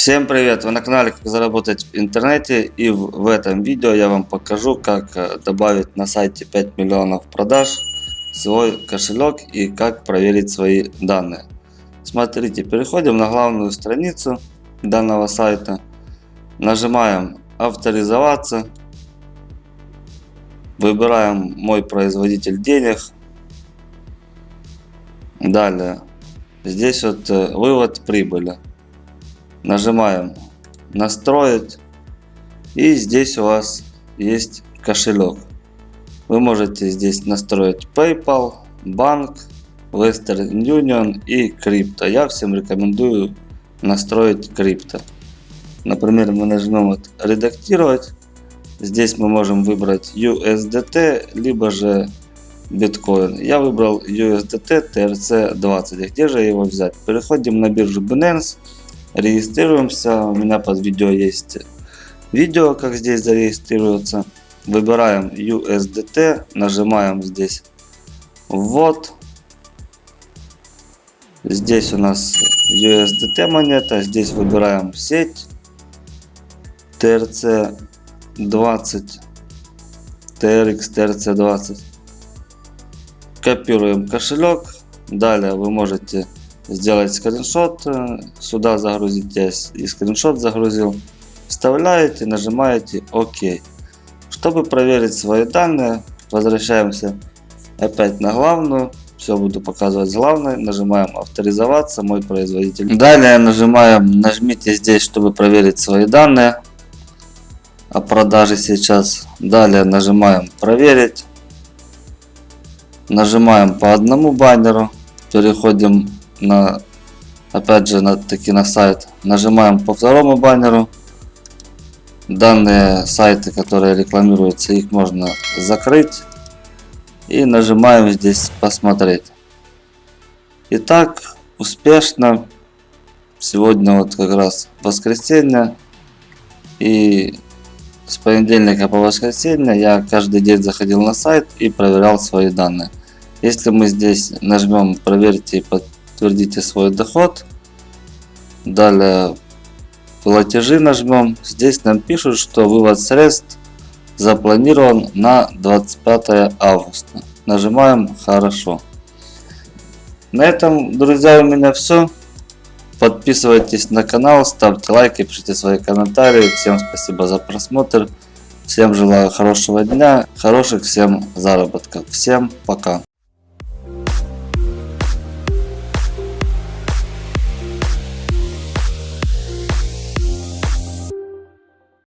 Всем привет! Вы на канале Как заработать в интернете и в, этом видео я вам покажу как э, добавить на сайте 5 миллионов продаж свой кошелек и как проверить свои данные. Смотрите, переходим на главную страницу данного сайта, нажимаем авторизоваться, выбираем мой производитель денег, далее. Здесь вот э, вывод прибыли нажимаем настроить и здесь у вас есть кошелек. Вы можете здесь настроить paypal банк western union и крипто. Я всем рекомендую настроить крипто. Например мы нажмем редактировать здесь мы можем выбрать usdt либо же биткоин я выбрал usdt trc 20 где же его взять? Переходим на биржу binance регистрируемся. У меня под видео есть видео как здесь зарегистрироваться. Выбираем USDT нажимаем здесь ввод здесь у нас USDT монета здесь выбираем сеть. TRC 20 TRX TRC 20 копируем кошелек. Далее вы можете сделать скриншот, э, сюда загрузить я и скриншот загрузил. Вставляете, нажимаете ОК. Чтобы проверить свои данные, возвращаемся опять на главную. Все буду показывать с главной. Нажимаем авторизоваться, мой производитель. Далее нажимаем, нажмите здесь, чтобы проверить свои данные о продаже сейчас. Далее нажимаем проверить. Нажимаем по одному баннеру. Переходим на опять же на таки на сайт. Нажимаем по второму баннеру. Данные сайты которые рекламируются их можно закрыть. И нажимаем здесь посмотреть итак успешно. Сегодня вот как раз воскресенье. И с понедельника по воскресенье я каждый день заходил на сайт и проверял свои данные. Если мы здесь нажмем проверьте и подтвердите свой доход. Далее платежи нажмем. Здесь нам пишут, что вывод средств запланирован на 25 августа. Нажимаем хорошо. На этом, друзья, у меня все. Подписывайтесь на канал, ставьте лайки, пишите свои комментарии. Всем спасибо за просмотр. Всем желаю хорошего дня, хороших всем заработков. Всем пока.